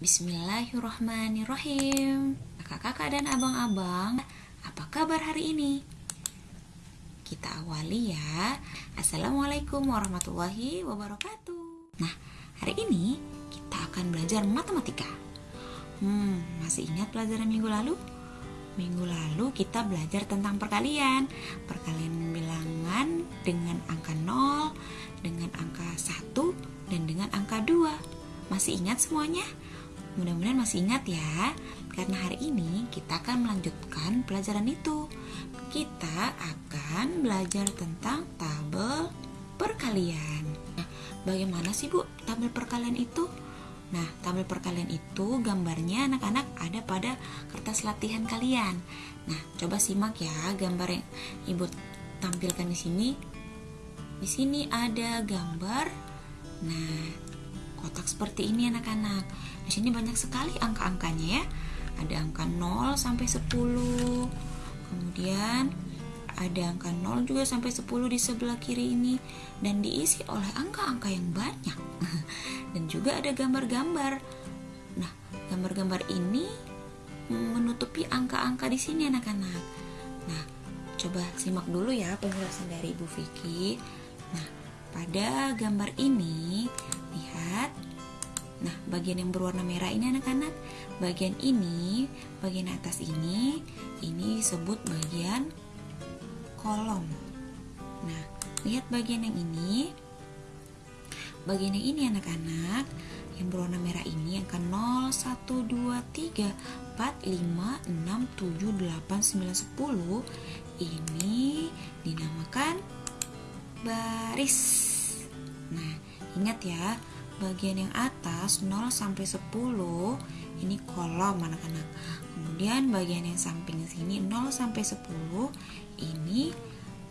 Bismillahirrahmanirrahim Kakak-kakak dan abang-abang Apa kabar hari ini? Kita awali ya Assalamualaikum warahmatullahi wabarakatuh Nah, hari ini kita akan belajar matematika Hmm, masih ingat pelajaran minggu lalu? Minggu lalu kita belajar tentang perkalian Perkalian bilangan dengan angka 0 Dengan angka 1 dan dengan angka 2 Masih ingat semuanya? Mudah-mudahan masih ingat ya, karena hari ini kita akan melanjutkan pelajaran itu. Kita akan belajar tentang tabel perkalian. Nah, bagaimana sih Bu tabel perkalian itu? Nah, tabel perkalian itu gambarnya anak-anak ada pada kertas latihan kalian. Nah, coba simak ya gambar yang Ibu tampilkan di sini. Di sini ada gambar. Nah, kotak seperti ini anak-anak. Di sini banyak sekali angka-angkanya ya. Ada angka 0 sampai 10. Kemudian ada angka 0 juga sampai 10 di sebelah kiri ini dan diisi oleh angka-angka yang banyak. dan juga ada gambar-gambar. Nah, gambar-gambar ini menutupi angka-angka di sini anak-anak. Nah, coba simak dulu ya penjelasan dari Ibu Vicky. Nah, pada gambar ini lihat Nah, bagian yang berwarna merah ini anak-anak, bagian ini, bagian atas ini, ini disebut bagian kolom. Nah, lihat bagian yang ini. Bagian yang ini anak-anak, yang berwarna merah ini angka 0, 1, 2, 3, 4, 5, 6, 7, 8, 9, 10 ini dinamakan baris. Nah, ingat ya, bagian yang atas 0 sampai 10 ini kolom anak-anak. Kemudian bagian yang samping sini 0 sampai 10 ini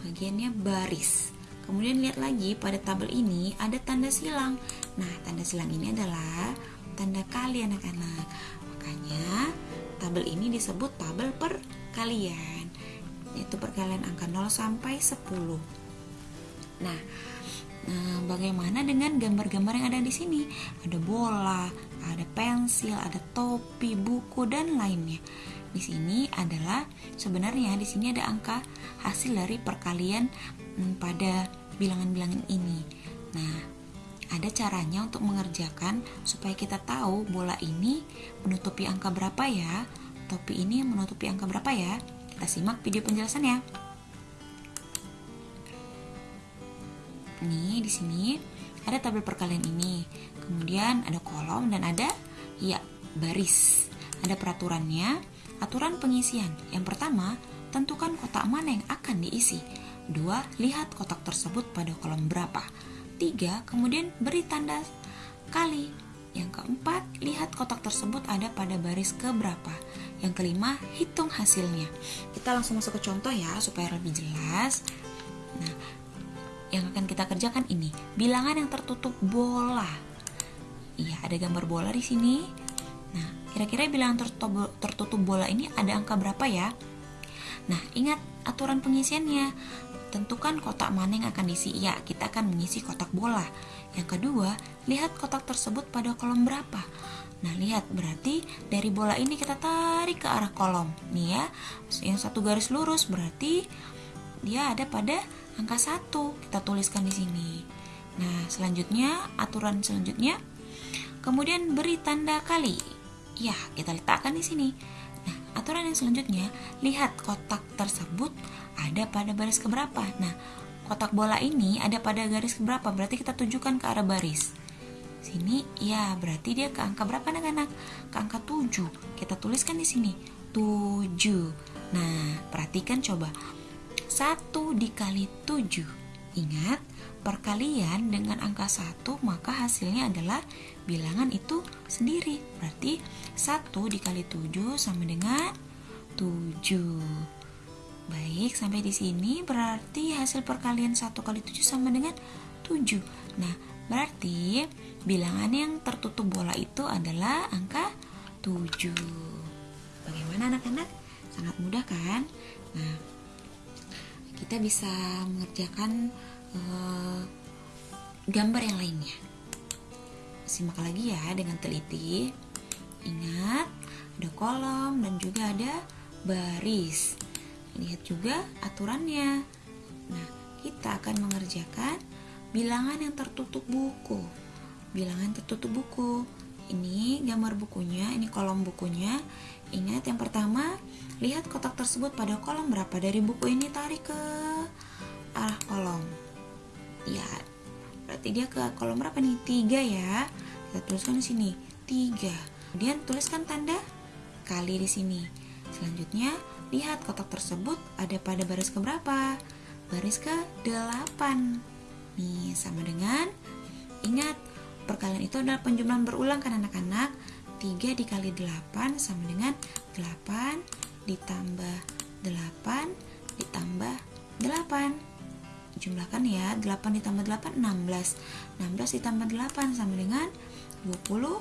bagiannya baris. Kemudian lihat lagi pada tabel ini ada tanda silang. Nah, tanda silang ini adalah tanda kali anak-anak. Makanya tabel ini disebut tabel perkalian. Yaitu perkalian angka 0 sampai 10. Nah, Nah, bagaimana dengan gambar-gambar yang ada di sini? Ada bola, ada pensil, ada topi, buku dan lainnya. Di sini adalah sebenarnya di sini ada angka hasil dari perkalian hmm, pada bilangan-bilangan ini. Nah, ada caranya untuk mengerjakan supaya kita tahu bola ini menutupi angka berapa ya, topi ini menutupi angka berapa ya. Kita simak video penjelasannya. Nih di sini ada tabel perkalian ini. Kemudian ada kolom dan ada ya baris. Ada peraturannya, aturan pengisian. Yang pertama, tentukan kotak mana yang akan diisi. Dua, lihat kotak tersebut pada kolom berapa. Tiga, kemudian beri tanda kali. Yang keempat, lihat kotak tersebut ada pada baris keberapa. Yang kelima, hitung hasilnya. Kita langsung masuk ke contoh ya supaya lebih jelas. Nah, yang akan kita kerjakan ini bilangan yang tertutup bola. Iya, ada gambar bola di sini. Nah, kira-kira bilangan tertutup, bola ini ada angka berapa ya? Nah, ingat aturan pengisiannya. Tentukan kotak mana yang akan diisi. Ya, kita akan mengisi kotak bola. Yang kedua, lihat kotak tersebut pada kolom berapa. Nah, lihat berarti dari bola ini kita tarik ke arah kolom. Nih ya, yang satu garis lurus berarti dia ada pada angka 1 kita tuliskan di sini. Nah, selanjutnya aturan selanjutnya kemudian beri tanda kali. Ya, kita letakkan di sini. Nah, aturan yang selanjutnya lihat kotak tersebut ada pada baris keberapa. Nah, kotak bola ini ada pada garis keberapa? Berarti kita tujukan ke arah baris. Sini, ya berarti dia ke angka berapa anak-anak? Ke angka 7. Kita tuliskan di sini 7. Nah, perhatikan coba 1 dikali 7 Ingat, perkalian dengan angka 1 maka hasilnya adalah bilangan itu sendiri. Berarti 1 dikali 7 sama dengan 7 Baik, sampai di sini berarti hasil perkalian 1 kali 7 sama dengan 7 Nah, berarti bilangan yang tertutup bola itu adalah angka 7 Bagaimana anak-anak? Sangat mudah kan? Nah, kita bisa mengerjakan uh, gambar yang lainnya. Simak lagi ya dengan teliti. Ingat, ada kolom dan juga ada baris. Lihat juga aturannya. Nah, kita akan mengerjakan bilangan yang tertutup buku. Bilangan tertutup buku. Ini gambar bukunya, ini kolom bukunya. Ingat yang pertama, lihat kotak tersebut pada kolom berapa dari buku ini tarik ke arah kolom. Ya, berarti dia ke kolom berapa nih? Tiga ya. Kita tuliskan di sini tiga. Kemudian tuliskan tanda kali di sini. Selanjutnya, lihat kotak tersebut ada pada baris ke berapa? Baris ke 8. Nih, sama dengan ingat perkalian itu adalah penjumlahan berulang kan anak-anak? 3 dikali 8 sama dengan 8 ditambah 8 ditambah 8 jumlahkan ya 8 ditambah 8 16 16 ditambah 8 sama dengan 24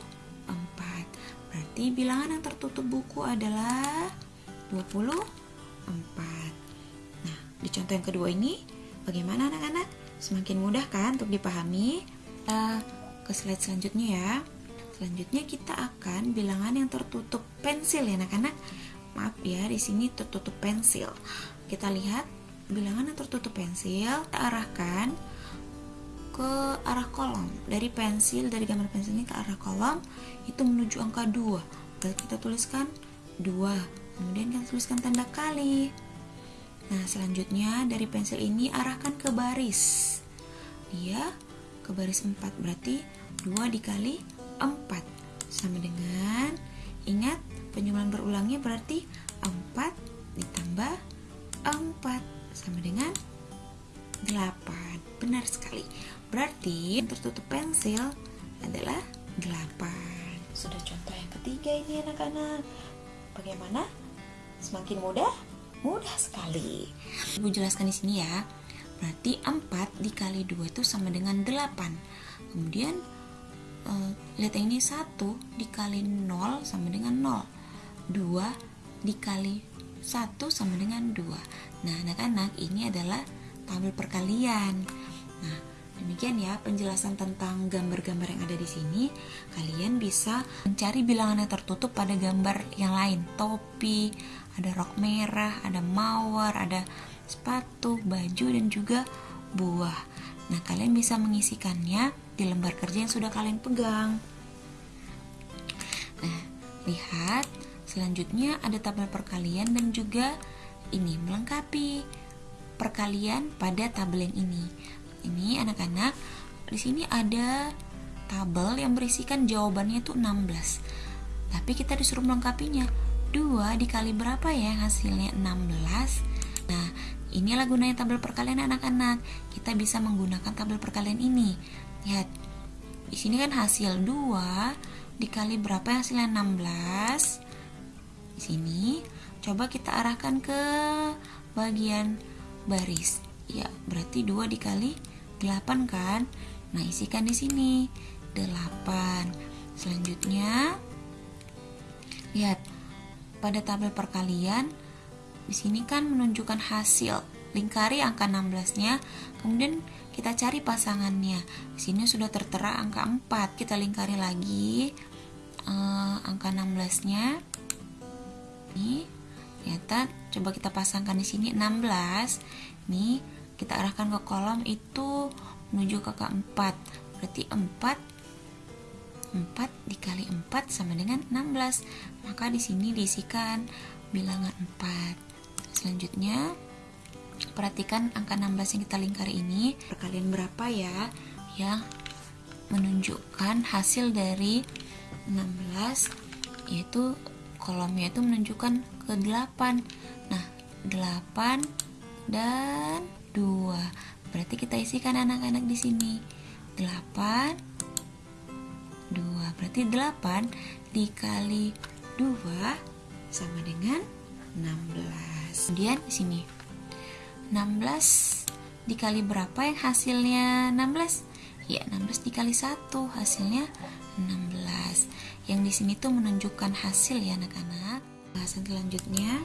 berarti bilangan yang tertutup buku adalah 24 nah di contoh yang kedua ini bagaimana anak-anak? Semakin mudah kan untuk dipahami? Uh, ke slide selanjutnya ya selanjutnya kita akan bilangan yang tertutup pensil ya anak-anak. Maaf ya di sini tertutup pensil. Kita lihat bilangan yang tertutup pensil kita arahkan ke arah kolom. Dari pensil dari gambar pensil ini ke arah kolom itu menuju angka 2 berarti kita tuliskan 2 kemudian kita tuliskan tanda kali. Nah selanjutnya dari pensil ini arahkan ke baris. Dia ke baris 4 berarti 2 dikali 4 sama dengan ingat penjumlahan berulangnya berarti 4 ditambah 4 sama dengan 8 benar sekali. Berarti yang tertutup pensil adalah 8 sudah contoh yang ketiga ini anak-anak. Bagaimana? Semakin mudah? Mudah sekali. Ibu jelaskan di sini ya. Berarti 4 dikali 2 itu sama dengan 8 kemudian uh, lihat ini 1 dikali 0 sama dengan 0 2 dikali 1 sama dengan 2 Nah anak-anak ini adalah tabel perkalian. Nah demikian ya penjelasan tentang gambar-gambar yang ada di sini. Kalian bisa mencari bilangan yang tertutup pada gambar yang lain. Topi, ada rok merah, ada mawar, ada sepatu, baju dan juga buah Nah kalian bisa mengisikannya di lembar kerja yang sudah kalian pegang Nah lihat Selanjutnya ada tabel perkalian dan juga ini melengkapi perkalian pada tabel yang ini. Ini anak-anak, di sini ada tabel yang berisikan jawabannya itu 16. Tapi kita disuruh melengkapinya. 2 dikali berapa ya hasilnya 16? Nah, inilah gunanya tabel perkalian anak-anak. Kita bisa menggunakan tabel perkalian ini. Lihat. Di sini kan hasil 2 dikali berapa hasilnya 16? Di sini coba kita arahkan ke bagian baris. Ya, berarti 2 dikali 8 kan? Nah, isikan di sini 8. Selanjutnya lihat pada tabel perkalian di sini kan menunjukkan hasil. Lingkari angka 16-nya, kemudian kita cari pasangannya. Di sini sudah tertera angka 4. Kita lingkari lagi uh, angka 16-nya ini ternyata coba kita pasangkan di sini 16 nih kita arahkan ke kolom itu menuju ke keempat berarti 4 4 dikali 4 sama dengan 16 maka di sini diisikan bilangan 4 selanjutnya perhatikan angka 16 yang kita lingkari ini. Perkalian berapa ya yang menunjukkan hasil dari 16 yaitu kolomnya itu menunjukkan ke 8 nah 8 dan 2 berarti kita isikan anak-anak di sini. 8 2 berarti 8 dikali 2 sama dengan 16 kemudian di sini 16 dikali berapa yang hasilnya 16 ya 16 dikali 1 hasilnya 16 yang di sini tuh menunjukkan hasil ya anak-anak. Bahasan selanjutnya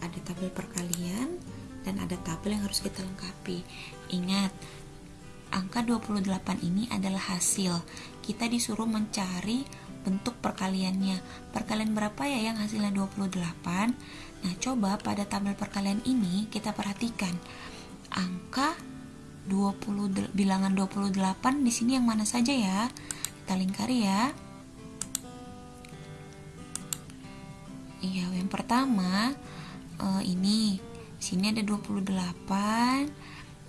ada tabel perkalian dan ada tabel yang harus kita lengkapi. Ingat, angka 28 ini adalah hasil. Kita disuruh mencari bentuk perkaliannya. Perkalian berapa ya yang hasilnya 28? Nah, coba pada tabel perkalian ini kita perhatikan angka 20 bilangan 28 di sini yang mana saja ya? Kita lingkari ya. Iya, yang pertama uh, ini sini ada 28.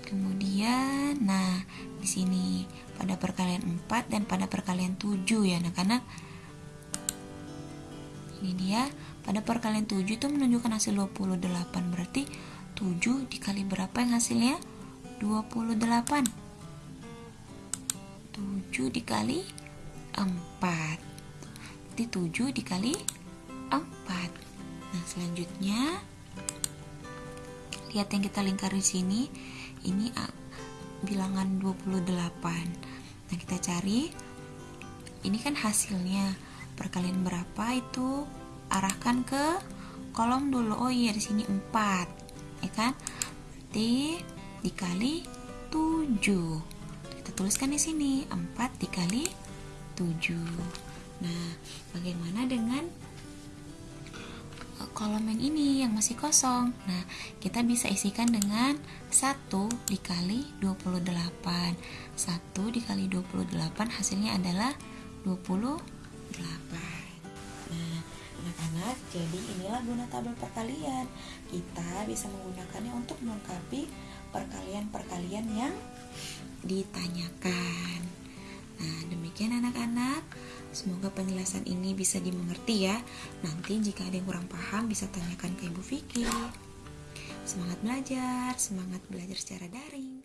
Kemudian nah, di sini pada perkalian 4 dan pada perkalian 7 ya anak-anak. Ini dia pada perkalian 7 itu menunjukkan hasil 28 berarti 7 dikali berapa yang hasilnya? 28 7 dikali 4 Berarti 7 dikali 4 Nah selanjutnya Lihat yang kita lingkari sini Ini bilangan 28 Nah kita cari. Ini kan hasilnya. Perkalian berapa itu? Arahkan ke kolom dulu. Oh iya di sini 4 Ya kan? Berarti dikali 7 kita tuliskan di sini. 4 dikali 7 nah bagaimana dengan kolom yang ini yang masih kosong. Nah kita bisa isikan dengan 1 dikali 28 1 dikali 28 hasilnya adalah 28 nah anak-anak jadi inilah guna tabel perkalian. Kita bisa menggunakannya untuk melengkapi perkalian-perkalian yang ditanyakan. Nah, demikian anak-anak. Semoga penjelasan ini bisa dimengerti ya. Nanti jika ada yang kurang paham bisa tanyakan ke Ibu Vicky. Semangat belajar, semangat belajar secara daring.